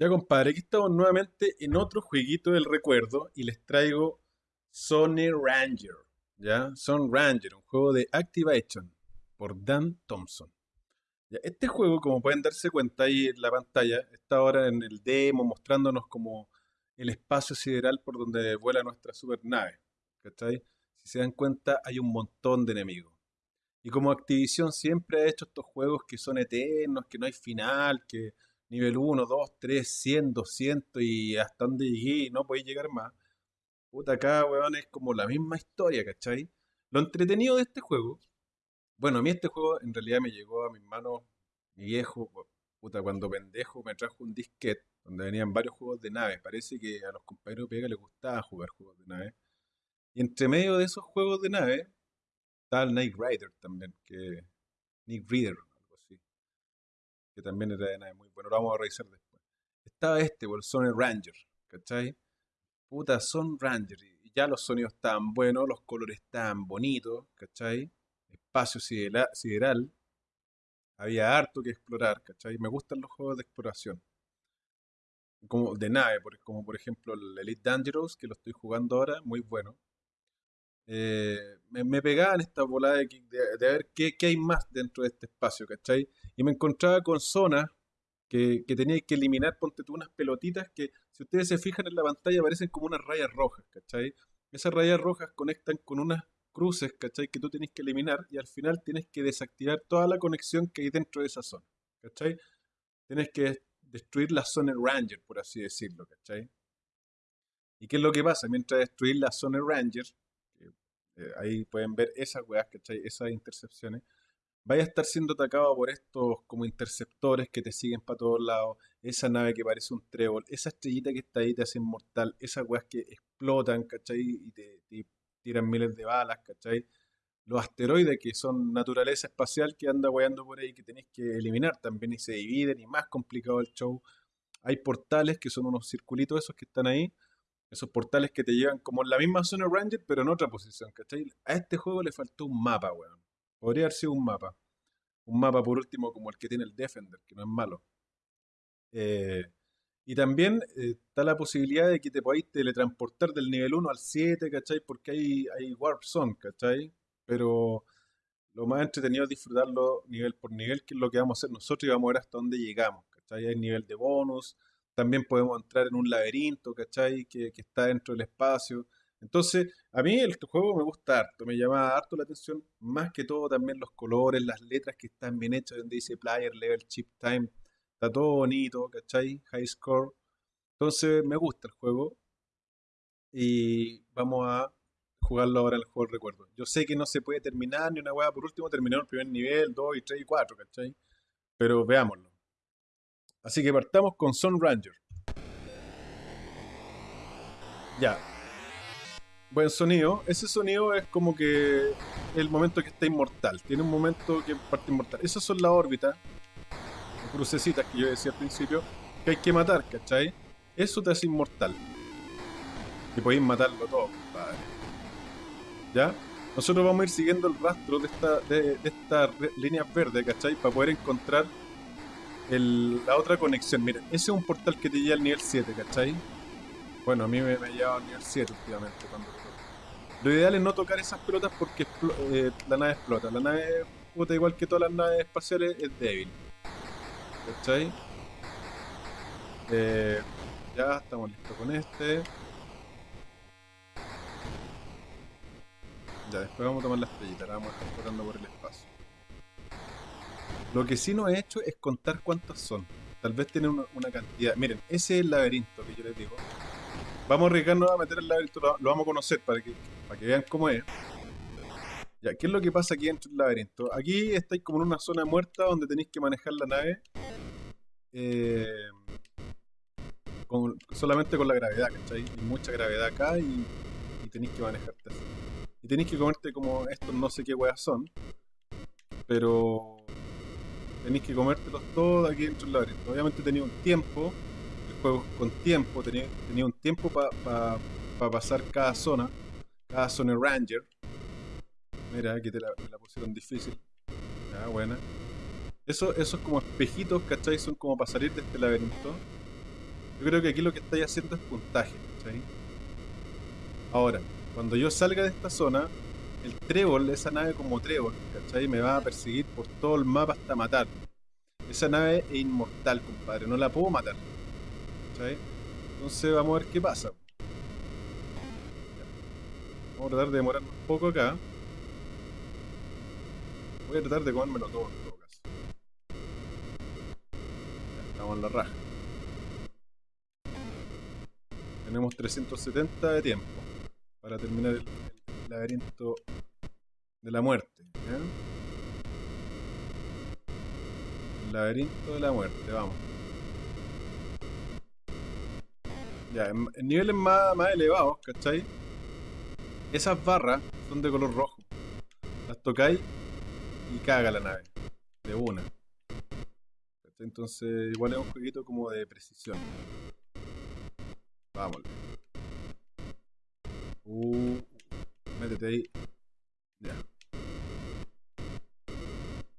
Ya compadre, aquí estamos nuevamente en otro jueguito del recuerdo y les traigo Sony Ranger, ¿ya? Son Ranger, un juego de Activation por Dan Thompson. Ya, este juego, como pueden darse cuenta ahí en la pantalla, está ahora en el demo mostrándonos como el espacio sideral por donde vuela nuestra supernave, ¿cachai? Si se dan cuenta, hay un montón de enemigos. Y como Activision siempre ha hecho estos juegos que son eternos, que no hay final, que nivel 1, 2, 3, 100, 200 y hasta donde llegué y no podéis llegar más. Puta, acá, weón, es como la misma historia, ¿cachai? Lo entretenido de este juego, bueno, a mí este juego en realidad me llegó a mis manos, mi viejo, puta, cuando pendejo me trajo un disquete donde venían varios juegos de naves. Parece que a los compañeros de Pega les gustaba jugar juegos de naves. Y entre medio de esos juegos de naves, está el Night Rider también, que Nick Reader, que también era de nave muy bueno, lo vamos a revisar después. Estaba este, el Sony Ranger, ¿cachai? Puta, Son Ranger, y ya los sonidos estaban buenos, los colores estaban bonitos, ¿cachai? Espacio sideral, había harto que explorar, ¿cachai? Me gustan los juegos de exploración. Como de nave, como por ejemplo el Elite Dangerous, que lo estoy jugando ahora, muy bueno. Eh, me, me, pegaba en esta volada de, ver qué, qué, hay más dentro de este espacio, ¿cachai? Y me encontraba con zonas que, que tenía que eliminar, ponte tú unas pelotitas que, si ustedes se fijan en la pantalla, aparecen como unas rayas rojas, ¿cachai? Esas rayas rojas conectan con unas cruces, ¿cachai? Que tú tienes que eliminar y al final tienes que desactivar toda la conexión que hay dentro de esa zona, ¿cachai? Tienes que destruir la zona Ranger, por así decirlo, ¿cachai? ¿Y qué es lo que pasa? Mientras destruir la zona Ranger, eh, ahí pueden ver esas weas, ¿cachai? Esas intercepciones. Vaya a estar siendo atacado por estos como interceptores que te siguen para todos lados. Esa nave que parece un trébol. Esa estrellita que está ahí te hace inmortal. Esas weas que explotan, ¿cachai? Y te, tiran miles de balas, ¿cachai? Los asteroides que son naturaleza espacial que anda weando por ahí que tenéis que eliminar también y se dividen y más complicado el show. Hay portales que son unos circulitos esos que están ahí esos portales que te llevan como en la misma zona Ranger, pero en otra posición, ¿cachai? A este juego le faltó un mapa, weón. Podría haber sido un mapa. Un mapa, por último, como el que tiene el Defender, que no es malo. Eh, y también eh, está la posibilidad de que te podáis teletransportar del nivel 1 al 7, ¿cachai? Porque hay, hay Warp Zone, ¿cachai? Pero lo más entretenido es disfrutarlo nivel por nivel, que es lo que vamos a hacer nosotros y vamos a ver hasta dónde llegamos, ¿cachai? Hay nivel de bonus, también podemos entrar en un laberinto, ¿cachai? Que, que está dentro del espacio. Entonces, a mí el juego me gusta harto, me llama harto la atención, más que todo también los colores, las letras que están bien hechas, donde dice player, level, chip time, está todo bonito, ¿cachai? High score. Entonces, me gusta el juego y vamos a jugarlo ahora en el juego del recuerdo. Yo sé que no se puede terminar ni una hueá, por último terminamos el primer nivel, 2 y 3 y 4, ¿cachai? Pero veámoslo. Así que partamos con Sun Ranger. Ya. Buen sonido. Ese sonido es como que el momento que está inmortal. Tiene un momento que parte inmortal. Esas son las órbitas, crucecitas que yo decía al principio, que hay que matar, ¿cachai? Eso te hace inmortal. Y podéis matarlo todo, compadre. ¿Ya? Nosotros vamos a ir siguiendo el rastro de esta, de, de esta línea verde, ¿cachai? Para poder encontrar la otra conexión, miren, ese es un portal que te lleva al nivel 7, ¿cachai? Bueno, a mí me, me lleva al nivel 7 últimamente cuando Lo ideal es no tocar esas pelotas porque eh, la nave explota. La nave, puta, igual que todas las naves espaciales, es débil. ¿Cachai? Eh, ya estamos listos con este. Ya, después vamos a tomar la estrellita, la vamos a estar tocando por el espacio. Lo que sí no he hecho es contar cuántos son. Tal vez tienen una, cantidad. Miren, ese es el laberinto que yo les digo. Vamos a arriesgarnos a meter el laberinto, lo, vamos a conocer para que, para que vean cómo es. Ya, ¿qué es lo que pasa aquí dentro del laberinto? Aquí estáis como en una zona muerta donde tenéis que manejar la nave eh, solamente con la gravedad, ¿cachai? Hay mucha gravedad acá y, y tenéis que manejarte así. Y tenéis que comerte como estos no sé qué weas son, pero tenéis que comértelos todos aquí dentro del laberinto. Obviamente tenía un tiempo, el juego con tiempo, tenía, un tiempo para pasar cada zona, cada zona Ranger. Mira, aquí te la, pusieron difícil. Ya, buena. Eso, esos como espejitos, ¿cachai? Son como para salir de este laberinto. Yo creo que aquí lo que estáis haciendo es puntaje, ¿cachai? Ahora, cuando yo salga de esta zona, el trébol, esa nave como trébol, ¿cachai? Me va a perseguir por todo el mapa hasta matar. Esa nave es inmortal, compadre, no la puedo matar. ¿Cachai? Entonces vamos a ver qué pasa. Vamos a tratar de demorarnos un poco acá. Voy a tratar de comérmelo todo en todo caso. Ya, estamos en la raja. Tenemos 370 de tiempo para terminar el, laberinto de la muerte. El laberinto de la muerte, vamos. Ya, en, en niveles más, más elevados, ¿cachai? Esas barras son de color rojo. Las tocáis y caga la nave. De una. Entonces, igual es un jueguito como de precisión. Vámonos. Uh, métete ahí. Ya.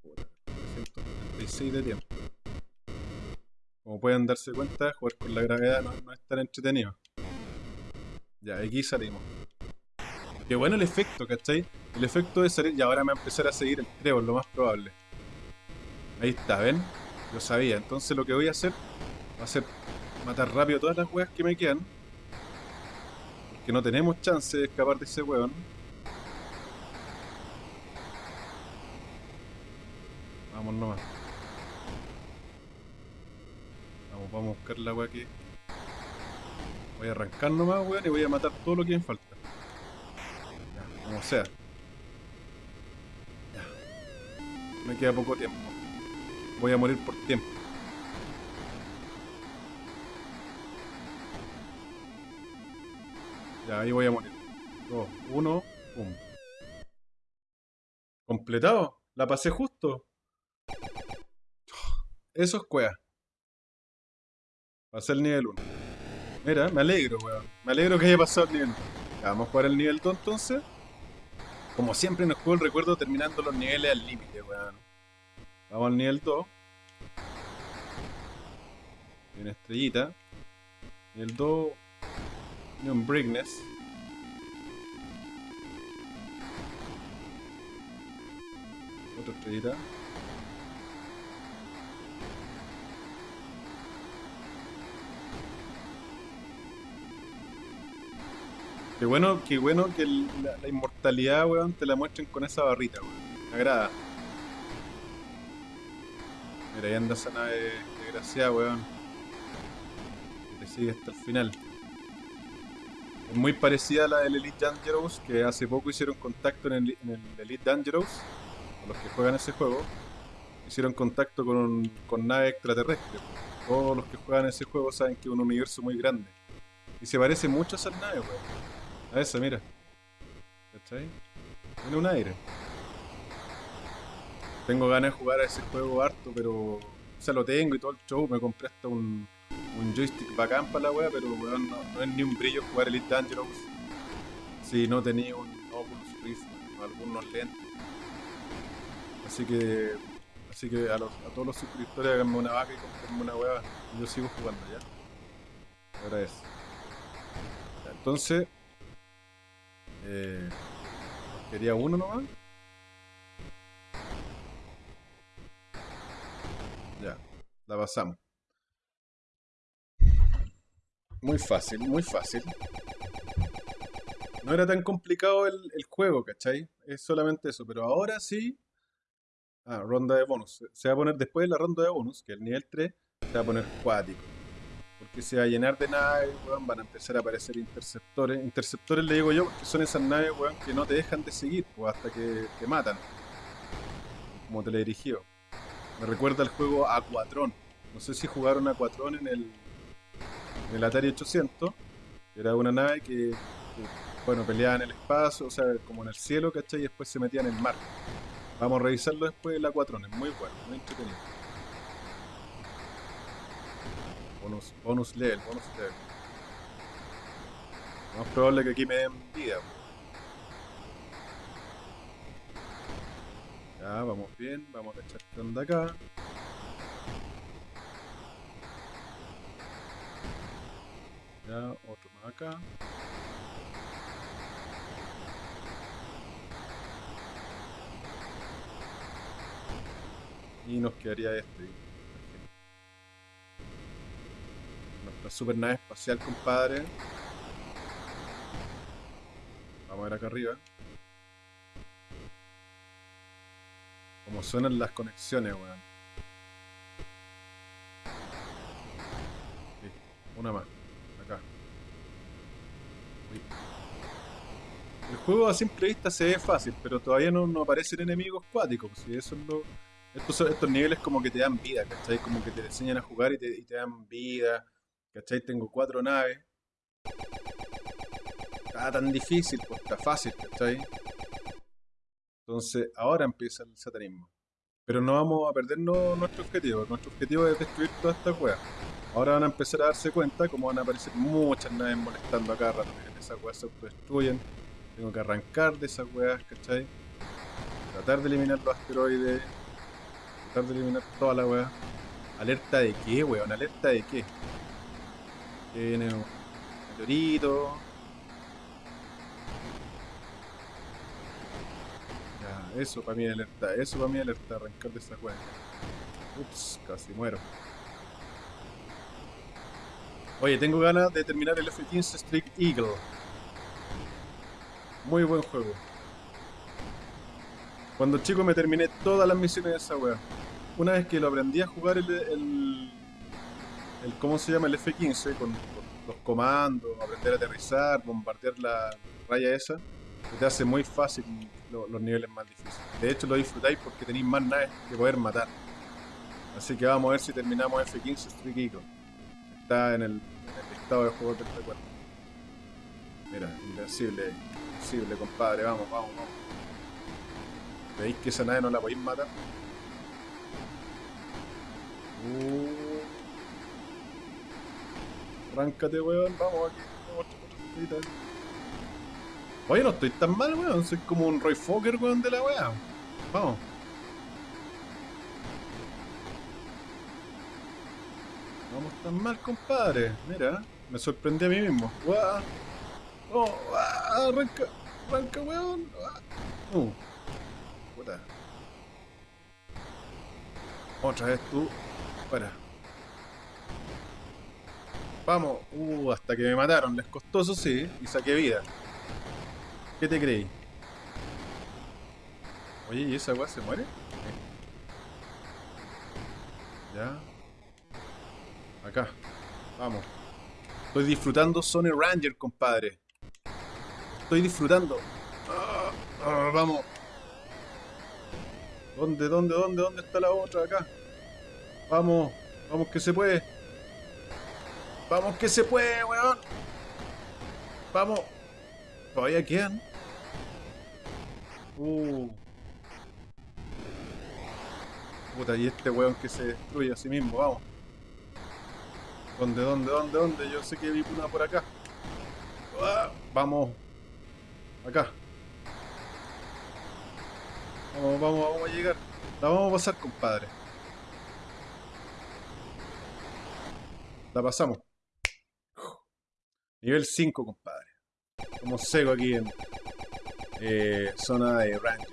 Puta, 336 de tiempo. Como pueden darse cuenta, jugar con la gravedad no, no es tan entretenido. Ya, aquí salimos. Qué bueno el efecto, ¿cachai? El efecto de salir. Y ahora me va a empezar a seguir el trébol, lo más probable. Ahí está, ¿ven? Yo sabía. Entonces lo que voy a hacer va a ser matar rápido todas las weas que me quedan. Porque no tenemos chance de escapar de ese weón. Vamos nomás. Vamos, vamos a buscar la wea que. Voy a arrancar nomás, weón, y voy a matar todo lo que me falta. Como sea. Ya. Me queda poco tiempo. Voy a morir por tiempo. Ya, ahí voy a morir. Dos, uno, pum. ¿Completado? La pasé justo. Eso es cuea. Pasé el nivel 1. Mira, me alegro, weón. Me alegro que haya pasado el nivel 1. Ya, vamos a jugar el nivel 2 entonces. Como siempre en el juego recuerdo terminando los niveles al límite, weón. Vamos al nivel 2. Tiene estrellita. Nivel 2. Tiene un Brickness. Otra estrellita. Qué bueno, qué bueno que la, inmortalidad, weón, te la muestren con esa barrita, weón. Me agrada. Mira, ahí anda esa nave desgraciada, weón. Te sigue hasta el final. Es muy parecida a la del Elite Dangerous, que hace poco hicieron contacto en el, Elite Dangerous, con los que juegan ese juego. Hicieron contacto con, con naves extraterrestres. Todos los que juegan ese juego saben que es un universo muy grande. Y se parece mucho a esas naves, weón. A esa, mira. ¿Cachai? Tiene un aire. Tengo ganas de jugar a ese juego harto, pero. O sea, lo tengo y todo el show. Me compré hasta un, un joystick bacán para la wea, pero weón, no, es ni un brillo jugar Elite Dangerous si no tenía un Oculus Rift o algunos lentes. Así que. Así que a, todos los suscriptores háganme una vaca y comprenme una wea. Yo sigo jugando ya. Ahora es. Entonces. Eh, quería uno nomás. Ya, la pasamos. Muy fácil, muy fácil. No era tan complicado el, el juego, ¿cachai? Es solamente eso, pero ahora sí. Ah, ronda de bonus. Se va a poner después de la ronda de bonus, que es el nivel 3, se va a poner cuático. Porque se va a llenar de naves, van a empezar a aparecer interceptores. Interceptores le digo yo porque son esas naves, que no te dejan de seguir, hasta que te matan. Como teledirigido. Me recuerda al juego Aquatron. No sé si jugaron Aquatron en el, en el Atari 800. Era una nave que, que, bueno, peleaba en el espacio, o sea, como en el cielo, ¿cachai? Y después se metía en el mar. Vamos a revisarlo después el Aquatron, es muy bueno, muy entretenido. Bonus, bonus level, bonus level. Más probable que aquí me den vida. Ya, vamos bien, vamos a echar onda acá. Ya, otro más acá. Y nos quedaría este. Nuestra super nave espacial, compadre. Vamos a ver acá arriba. Como suenan las conexiones, weón. una más. Acá. El juego a simple vista se ve fácil, pero todavía no, no aparecen enemigos cuáticos. Si eso es lo, estos, estos niveles como que te dan vida, ¿cachai? Como que te enseñan a jugar y te, dan vida, ¿cachai? Tengo cuatro naves. Está tan difícil, pues está fácil, ¿cachai? Entonces, ahora empieza el satanismo. Pero no vamos a perder nuestro objetivo. Nuestro objetivo es destruir toda esta cueva. Ahora van a empezar a darse cuenta cómo van a aparecer muchas naves molestando acá rato. Esas weas se autodestruyen. Tengo que arrancar de esas weas, ¿cachai? Tratar de eliminar los asteroides tratar de eliminar toda la weá. ¿Alerta de qué, weón? ¿Alerta de qué? Que viene un meteorito. Ya, eso para mí alerta. Eso para mí alerta. Arrancar de esa weá. Ups, casi muero. Oye, tengo ganas de terminar el F-15 Street Eagle. Muy buen juego. Cuando chico me terminé todas las misiones de esa weá. Una vez que lo aprendí a jugar el, el, ¿cómo se llama? El F-15 con, los comandos, aprender a aterrizar, bombardear la raya esa, te hace muy fácil los niveles más difíciles. De hecho lo disfrutáis porque tenéis más naves que poder matar. Así que vamos a ver si terminamos F-15 Street. Está en el, estado de juego del recuerdo. Mira, invencible, invencible compadre, vamos, vamos, vamos. ¿Veis que esa nave no la podéis matar? Uh. Arráncate, weón. Vamos aquí. Vamos, Oye, no estoy tan mal, weón. Soy como un Roy Fokker, weón, de la weá. Vamos. Vamos tan mal, compadre. Mira, me sorprendí a mí mismo. ¡Oh! ¡Arranca! ¡Arranca, weón! Uh. Otra vez tú. Para. Vamos. Uh, hasta que me mataron. Les costó eso sí. Y saqué vida. ¿Qué te creí? Oye, ¿y esa weá se muere? Ya. Acá. Vamos. Estoy disfrutando Sony Ranger, compadre. Estoy disfrutando. Ah, ah, vamos. ¿Dónde, dónde, dónde, dónde está la otra acá? Vamos, vamos que se puede. Vamos que se puede, weón. Vamos. Todavía quedan. Uh. Puta, y este weón que se destruye a sí mismo, vamos. ¿Dónde, dónde, dónde, dónde? Yo sé que vi una por acá. Ah, vamos. Acá. Vamos, vamos, vamos a llegar. La vamos a pasar, compadre. La pasamos. Nivel 5, compadre. Como seco aquí en eh, zona de Ranger.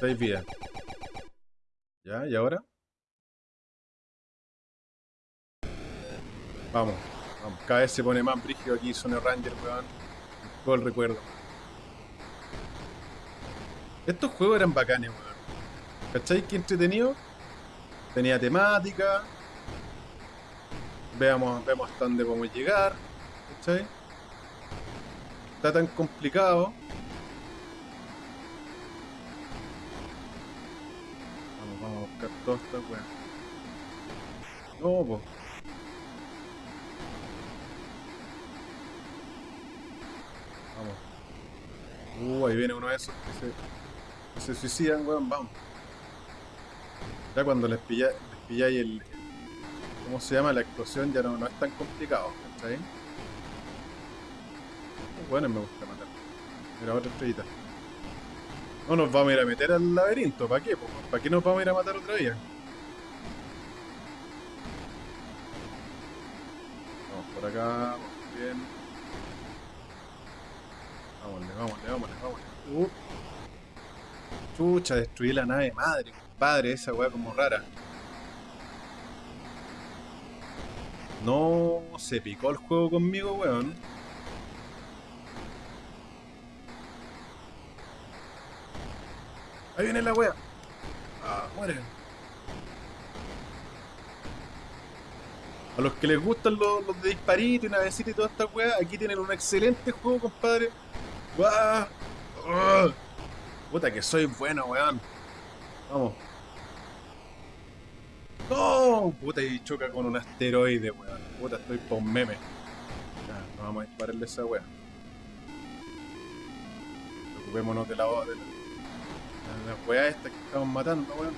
6 vidas. ¿Ya? ¿Y ahora? Vamos, vamos. Cada vez se pone más brígido aquí zona Ranger, weón. Todo el recuerdo. Estos juegos eran bacanes, weón. ¿Cachai? Qué entretenido. Tenía temática. Veamos, vemos hasta dónde podemos llegar. ¿Cachai? Está tan complicado. Vamos, vamos a buscar todas estas weas. No, pues. Vamos. Uh, ahí viene uno de esos que se se suicidan, weón, vamos. Ya cuando les, pilla, les pilláis el, ¿Cómo se llama? La explosión ya no, no es tan complicado, ¿cachai? Bueno, me gusta matar. Mira, otra estrellita. No nos vamos a ir a meter al laberinto, ¿para qué? ¿Para qué nos vamos a ir a matar otra vez? Vamos por acá, vamos bien. Vámonos, vámonos, vámonos, vámonos. Uh. Chucha, destruí la nave madre, compadre, esa weá como rara. No se picó el juego conmigo, weón. Ahí viene la wea. Ah, muere. A los que les gustan los, de disparito y navecita y toda esta wea, aquí tienen un excelente juego, compadre. ¡Guau! ¡Ah! Puta que soy bueno, weón. Vamos. ¡No! Puta, y choca con un asteroide, weón. Puta, estoy por meme. Ya, no vamos a dispararle esa weón. Preocupémonos de la, de la, la weá esta que estamos matando, weón.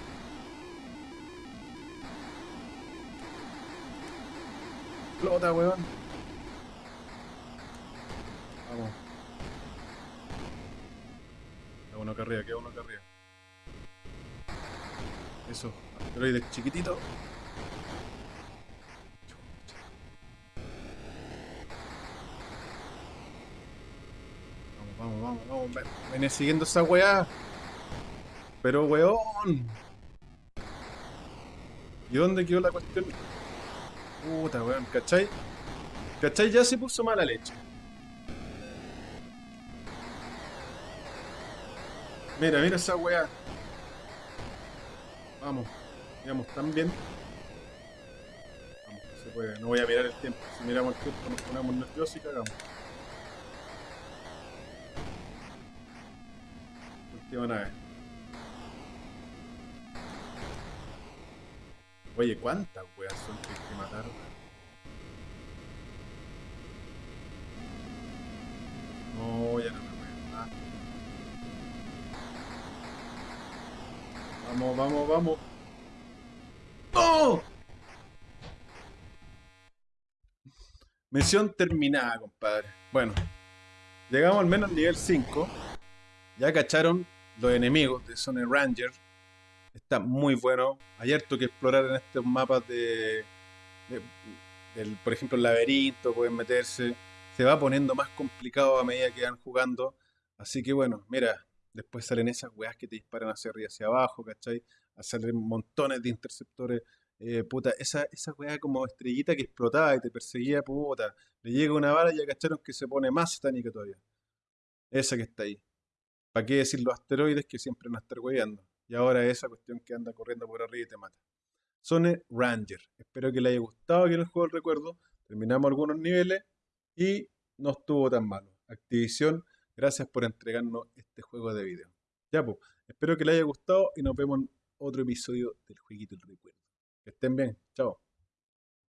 Flota, weón. Vamos. Queda uno acá arriba, queda uno acá arriba. Eso, asteroide chiquitito. Vamos, vamos, vamos, vamos. Viene siguiendo esa weá. Pero weón. ¿Y dónde quedó la cuestión? Puta weón, ¿cachai? ¿Cachai? Ya se puso mala leche. Mira, mira esa weá. Vamos, digamos, también. Vamos, se puede. No voy a mirar el tiempo. Si miramos el tiempo nos ponemos nerviosos y cagamos. Última nave. Oye, ¿cuántas weas son que hay que matar? No, ya no me voy a Vamos, vamos, vamos. Misión terminada, compadre. Bueno, llegamos al menos al nivel 5. Ya cacharon los enemigos de Sony Ranger Está muy bueno. Hay harto que explorar en estos mapas de, por ejemplo, el laberinto, pueden meterse. Se va poniendo más complicado a medida que van jugando. Así que bueno, mira, después salen esas weas que te disparan hacia arriba y hacia abajo, ¿cachai? Salen montones de interceptores. Eh, puta, esa, esa wea como estrellita que explotaba y te perseguía, puta. Le llega una bala y ya cacharon que se pone más satánica todavía. Esa que está ahí. ¿Para qué decir los asteroides que siempre van a estar weyando? Y ahora esa cuestión que anda corriendo por arriba y te mata. Sone Ranger. Espero que le haya gustado que el juego del recuerdo. Terminamos algunos niveles y no estuvo tan malo. Activision, gracias por entregarnos este juego de video. Ya pues, espero que le haya gustado y nos vemos en otro episodio del Jueguito del Recuerdo. Que estén bien. Chao.